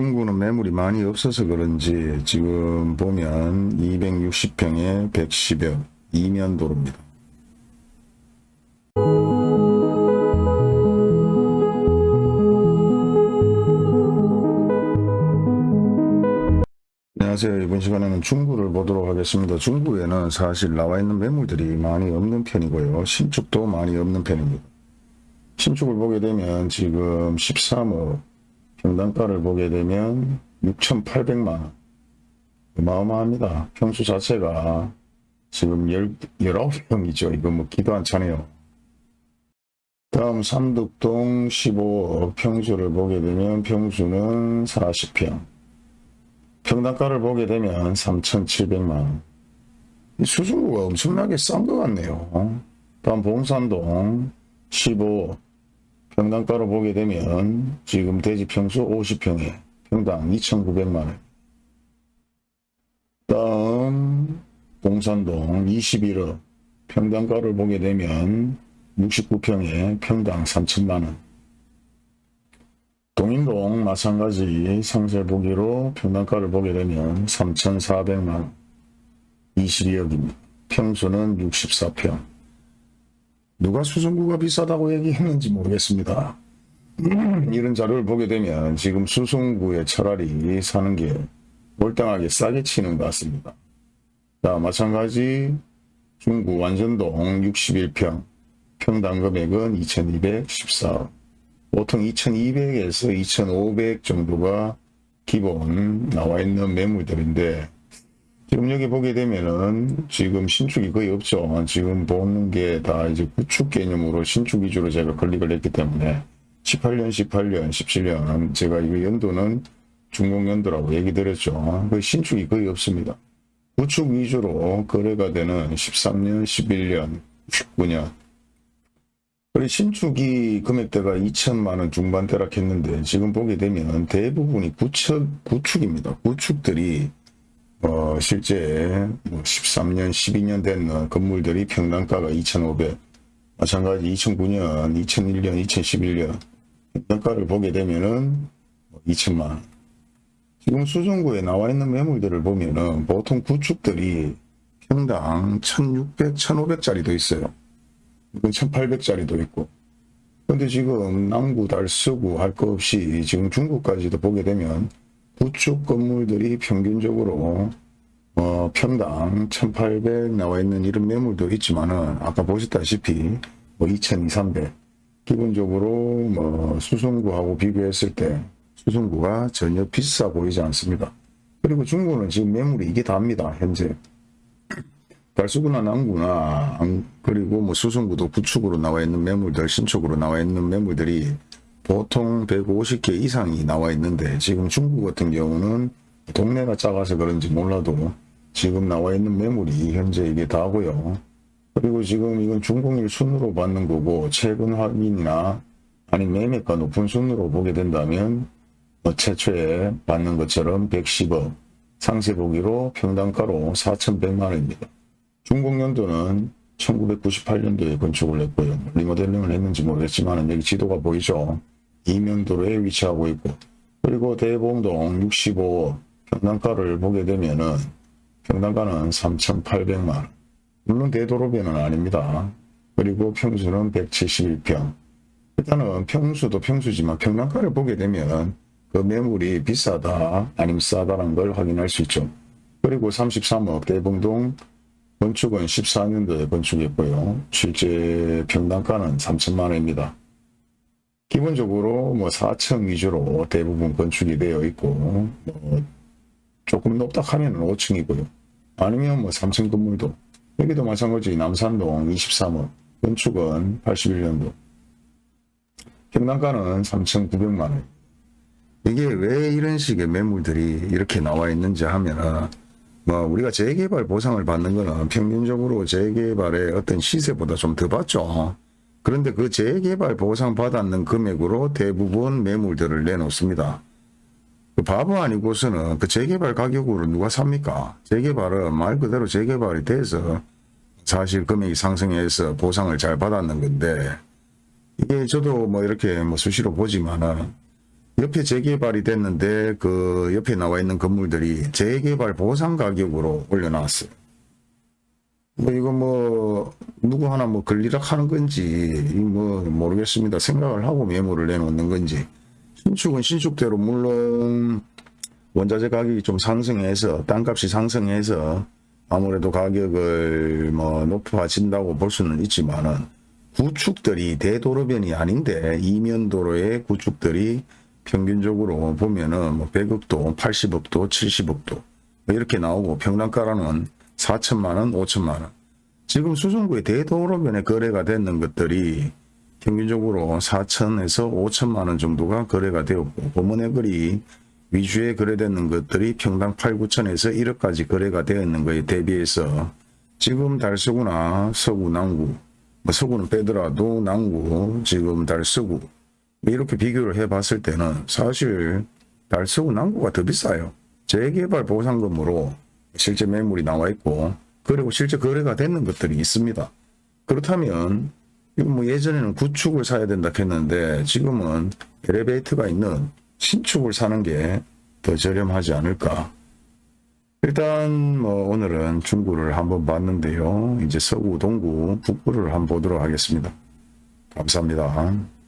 중구는 매물이 많이 없어서 그런지 지금 보면 260평에 110여 이면 도로입니다. 안녕하세요. 이번 시간에는 중구를 보도록 하겠습니다. 중구에는 사실 나와 있는 매물들이 많이 없는 편이고요. 신축도 많이 없는 편입니다. 신축을 보게 되면 지금 13억 평당가를 보게 되면 6,800만원 어마어마합니다. 평수 자체가 지금 19평이죠. 이거 뭐 기도 안 차네요. 다음 삼덕동 15억 평수를 보게 되면 평수는 40평 평당가를 보게 되면 3,700만원 이 수중구가 엄청나게 싼 것 같네요. 다음 봉산동 15억 평당가로 보게 되면 지금 대지 평수 50평에 평당 2,900만원. 다음 봉산동 21억 평당가를 보게 되면 69평에 평당 3천만원. 동인동 마찬가지 상세 보기로 평당가를 보게 되면 3,400만원. 22억입니다. 평수는 64평 누가 수성구가 비싸다고 얘기했는지 모르겠습니다. 이런 자료를 보게 되면 지금 수성구에 차라리 사는 게 몰당하게 싸게 치는 것 같습니다. 자, 마찬가지 중구 완전동 61평 평당 금액은 2214억 보통 2200에서 2500 정도가 기본 나와 있는 매물들인데 지금 여기 보게 되면은 지금 신축이 거의 없죠. 지금 보는 게 다 이제 구축 개념으로 신축 위주로 제가 클릭을 했기 때문에 18년, 18년, 17년 제가 이거 연도는 중공연도라고 얘기 드렸죠. 그 신축이 거의 없습니다. 구축 위주로 거래가 되는 13년, 11년, 19년 그리고 신축이 금액대가 2천만 원 중반대락 했는데 지금 보게 되면 대부분이 구축, 구축입니다. 구축들이 어, 실제 13년, 12년 된 건물들이 평당가가 2,500, 마찬가지 2009년, 2001년, 2011년 평당가를 보게 되면은 2천만 원. 지금 수성구에 나와 있는 매물들을 보면은 보통 구축들이 평당 1,600, 1,500짜리도 있어요. 이건 1,800짜리도 있고. 근데 지금 남구, 달서구 할거 없이 지금 중구까지도 보게 되면 구축 건물들이 평균적으로 어, 평당 1800 나와 있는 이런 매물도 있지만은 아까 보셨다시피 뭐 2200, 기본적으로 뭐 수성구하고 비교했을 때 수성구가 전혀 비싸 보이지 않습니다. 그리고 중구는 지금 매물이 이게 답니다. 현재 달수구나 남구나 그리고 뭐 수성구도 구축으로 나와 있는 매물들 신축으로 나와 있는 매물들이 보통 150개 이상이 나와 있는데 지금 중국 같은 경우는 동네가 작아서 그런지 몰라도 지금 나와 있는 매물이 현재 이게 다고요. 그리고 지금 이건 중공일 순으로 받는 거고 최근 확인이나 아니 매매가 높은 순으로 보게 된다면 뭐 최초에 받는 것처럼 110억 상세 보기로 평당가로 4,100만 원입니다. 중공연도는 1998년도에 건축을 했고요. 리모델링을 했는지 모르겠지만 여기 지도가 보이죠. 이면도로에 위치하고 있고 그리고 대봉동 65억 평당가를 보게 되면은 평당가는 3,800만원 물론 대도로변은 아닙니다. 그리고 평수는 171평 일단은 평수도 평수지만 평당가를 보게 되면 그 매물이 비싸다 아니면 싸다라는 걸 확인할 수 있죠. 그리고 33억 대봉동 건축은 14년도에 건축했고요. 실제 평당가는 3천만 원입니다. 기본적으로 뭐 4층 위주로 대부분 건축이 되어 있고 뭐 조금 높다 하면 5층이고요. 아니면 뭐 3층 건물도 여기도 마찬가지 남산동 23호 건축은 81년도 평당가는 3,900만원 이게 왜 이런 식의 매물들이 이렇게 나와 있는지 하면은 뭐 우리가 재개발 보상을 받는 거는 평균적으로 재개발의 어떤 시세보다 좀 더 받죠. 그런데 그 재개발 보상 받았는 금액으로 대부분 매물들을 내놓습니다. 그 바보 아니고서는 그 재개발 가격으로 누가 삽니까? 재개발은 말 그대로 재개발이 돼서 사실 금액이 상승해서 보상을 잘 받았는 건데 이게 저도 뭐 이렇게 뭐 수시로 보지만은 옆에 재개발이 됐는데 그 옆에 나와 있는 건물들이 재개발 보상 가격으로 올려놨어요. 뭐 이거 뭐 누구 하나 뭐 걸리락 하는 건지 뭐 모르겠습니다. 생각을 하고 메모를 내놓는 건지 신축은 신축대로 물론 원자재 가격이 좀 상승해서 땅값이 상승해서 아무래도 가격을 뭐 높아진다고 볼 수는 있지만은 구축들이 대도로변이 아닌데 이면도로의 구축들이 평균적으로 보면은 뭐 100억도 80억도 70억도 뭐 이렇게 나오고 평당가로는 4천만 원 5천만 원 지금 수성구의 대도로변에 거래가 되는 것들이 평균적으로 4천에서 5천만 원 정도가 거래가 되었고 범원의 거리 위주에 거래되는 것들이 평당 8, 9천에서 1억까지 거래가 되었는 거에 대비해서 지금 달서구나 서구, 남구, 뭐 서구는 빼더라도 남구, 지금 달서구 이렇게 비교를 해봤을 때는 사실 달서구, 남구가 더 비싸요. 재개발 보상금으로 실제 매물이 나와 있고 그리고 실제 거래가 되는 것들이 있습니다. 그렇다면 뭐 예전에는 구축을 사야 된다 했는데 지금은 엘리베이터가 있는 신축을 사는 게 더 저렴하지 않을까. 일단 뭐 오늘은 중구를 한번 봤는데요. 이제 서구, 동구, 북구를 한번 보도록 하겠습니다. 감사합니다.